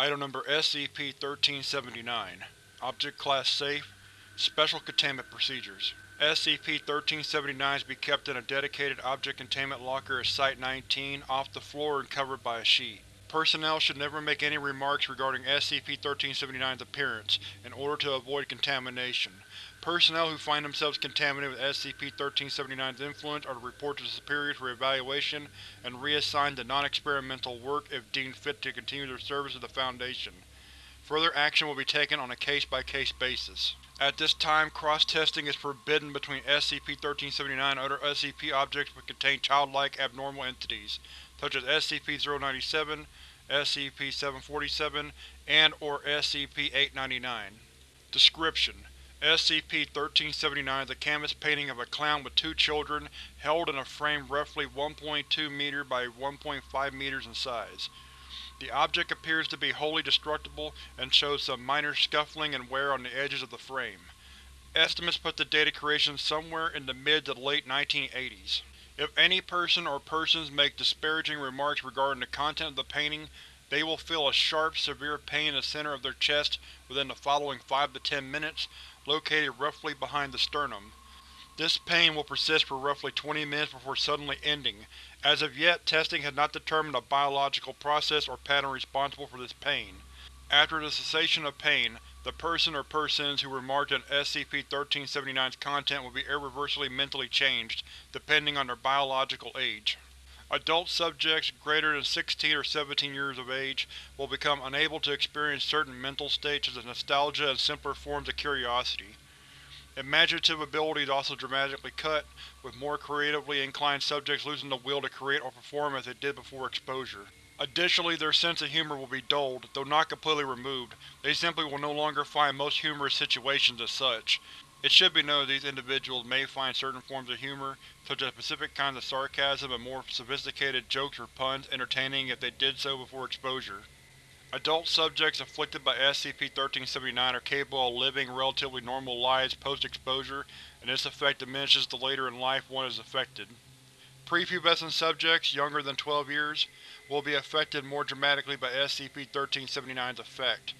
Item Number SCP-1379 Object Class Safe Special Containment Procedures SCP-1379 is to be kept in a dedicated object containment locker at Site-19, off the floor and covered by a sheet. Personnel should never make any remarks regarding SCP-1379's appearance, in order to avoid contamination. Personnel who find themselves contaminated with SCP-1379's influence are to report to superiors for evaluation and reassigned to non-experimental work if deemed fit to continue their service to the Foundation. Further action will be taken on a case-by-case -case basis. At this time, cross-testing is forbidden between SCP-1379 and other SCP objects which contain childlike abnormal entities, such as SCP-097, SCP-747, and or SCP-899. Description: SCP-1379 is a canvas painting of a clown with two children, held in a frame roughly 1.2 m by 1.5 meters in size. The object appears to be wholly destructible and shows some minor scuffling and wear on the edges of the frame. Estimates put the date of creation somewhere in the mid to late 1980s. If any person or persons make disparaging remarks regarding the content of the painting, they will feel a sharp, severe pain in the center of their chest within the following 5 to 10 minutes, located roughly behind the sternum. This pain will persist for roughly 20 minutes before suddenly ending. As of yet, testing has not determined a biological process or pattern responsible for this pain. After the cessation of pain, the person or persons who were marked on SCP-1379's content will be irreversibly mentally changed, depending on their biological age. Adult subjects greater than 16 or 17 years of age will become unable to experience certain mental states such as nostalgia and simpler forms of curiosity. Imaginative abilities also dramatically cut, with more creatively inclined subjects losing the will to create or perform as they did before exposure. Additionally, their sense of humor will be dulled, though not completely removed. They simply will no longer find most humorous situations as such. It should be noted these individuals may find certain forms of humor, such as specific kinds of sarcasm and more sophisticated jokes or puns, entertaining if they did so before exposure. Adult subjects afflicted by SCP-1379 are capable of living relatively normal lives post-exposure, and this effect diminishes the later in life one is affected. Prepubescent subjects, younger than 12 years, will be affected more dramatically by SCP-1379's effect.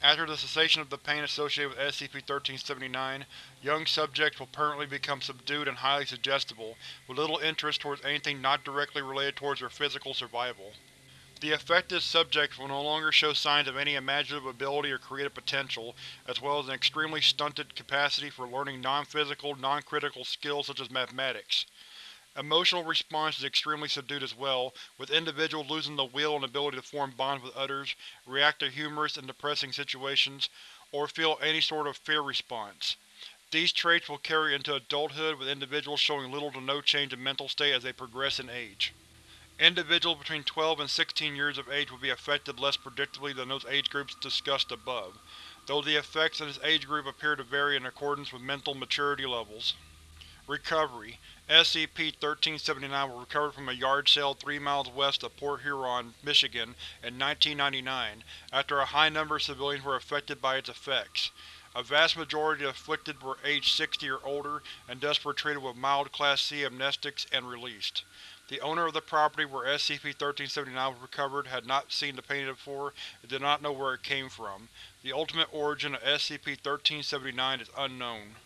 After the cessation of the pain associated with SCP-1379, young subjects will permanently become subdued and highly suggestible, with little interest towards anything not directly related towards their physical survival. The affected subjects will no longer show signs of any imaginative ability or creative potential, as well as an extremely stunted capacity for learning non-physical, non-critical skills such as mathematics. Emotional response is extremely subdued as well, with individuals losing the will and ability to form bonds with others, react to humorous and depressing situations, or feel any sort of fear response. These traits will carry into adulthood with individuals showing little to no change in mental state as they progress in age. Individuals between 12 and 16 years of age will be affected less predictably than those age groups discussed above, though the effects in this age group appear to vary in accordance with mental maturity levels. Recovery SCP-1379 was recovered from a yard sale three miles west of Port Huron, Michigan in 1999, after a high number of civilians were affected by its effects. A vast majority of the afflicted were aged 60 or older, and thus were treated with mild Class C amnestics and released. The owner of the property where SCP-1379 was recovered had not seen the painting before and did not know where it came from. The ultimate origin of SCP-1379 is unknown.